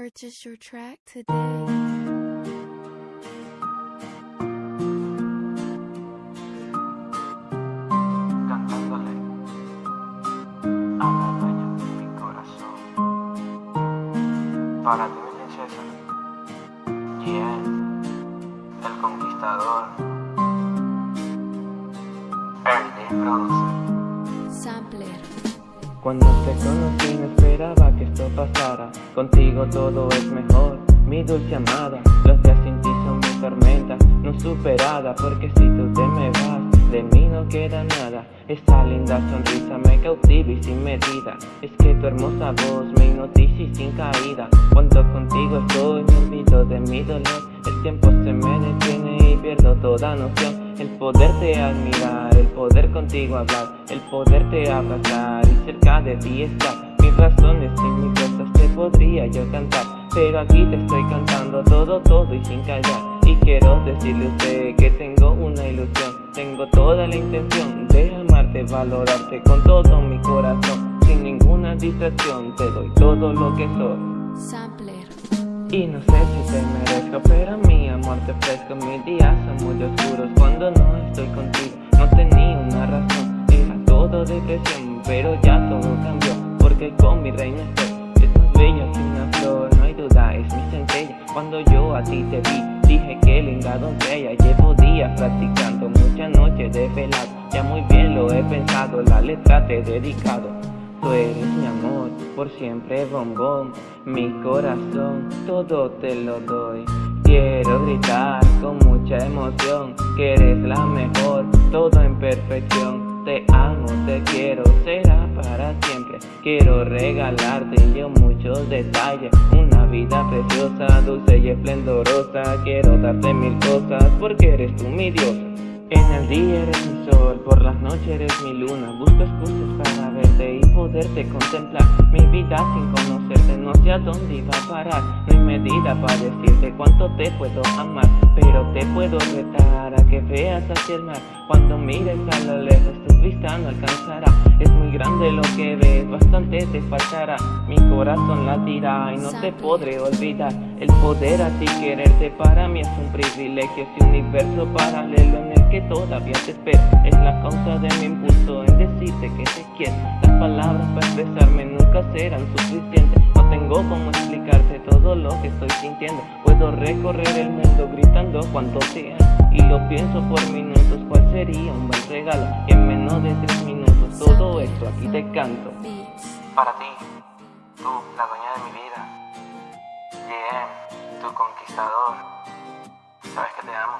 Purchase your track today. cantándole a la dueña de mi corazón. Para ti, mi princesa, Gian, el conquistador, Early Produce. Sampler. Cuando te conocí no esperaba que esto pasara. Contigo todo es mejor, mi dulce amada. Los días sin ti son mi tormenta, no superada Porque si tú te me vas, de mí no queda nada. Esa linda sonrisa me cautiva y sin medida. Es que tu hermosa voz me hipnotiza y sin caída. Cuando contigo estoy me olvido de mi dolor. El tiempo se me detiene y pierdo toda noción el poderte admirar, el poder contigo hablar, el poderte abrazar y cerca de ti estar. Mis razones y mis cosas te podría yo cantar, pero aquí te estoy cantando todo, todo y sin callar. Y quiero decirle a usted que tengo una ilusión, tengo toda la intención de amarte, valorarte con todo mi corazón. Sin ninguna distracción te doy todo lo que soy. Sampler. Y no sé si te merezco, pero mi amor te ofrezco Mis días son muy oscuros cuando no estoy contigo. No tenía una razón, era todo depresión Pero ya todo cambió, porque con mi reina estoy. Es más bella que una flor, no hay duda, es mi centella. Cuando yo a ti te vi, dije que linda doncella Llevo días practicando, muchas noches de velado. Ya muy bien lo he pensado, la letra te he dedicado. Tú eres mi amor, por siempre bombón, mi corazón, todo te lo doy. Quiero gritar con mucha emoción, que eres la mejor, todo en perfección. Te amo, te quiero, será para siempre. Quiero regalarte yo muchos detalles, una vida preciosa, dulce y esplendorosa. Quiero darte mil cosas, porque eres tú mi diosa. En el día eres mi sol, por las noches eres mi luna. Busco excusas para verte y poderte contemplar. Mi vida sin conocerte no sé a dónde iba a parar. No hay medida para decirte cuánto te puedo amar Pero te puedo retar a que veas hacia el mar. Cuando mires a lo lejos tu vista no alcanzará. Es muy grande lo que ves, bastante te faltará. Mi corazón latirá y no te podré olvidar. El poder así quererte para mí es un privilegio Ese universo paralelo en el que todavía te espero. Es la causa de mi impulso en decirte que te quiero. Las palabras para expresarme nunca serán suficientes. No tengo cómo explicarte todo lo que estoy sintiendo. Puedo recorrer el mundo gritando cuanto te amo Y lo pienso por minutos, ¿cuál sería un buen regalo? En menos de tres minutos todo esto aquí te canto. Para ti, tú, la dueña de mi vida Bien, tu conquistador Sabes que te amo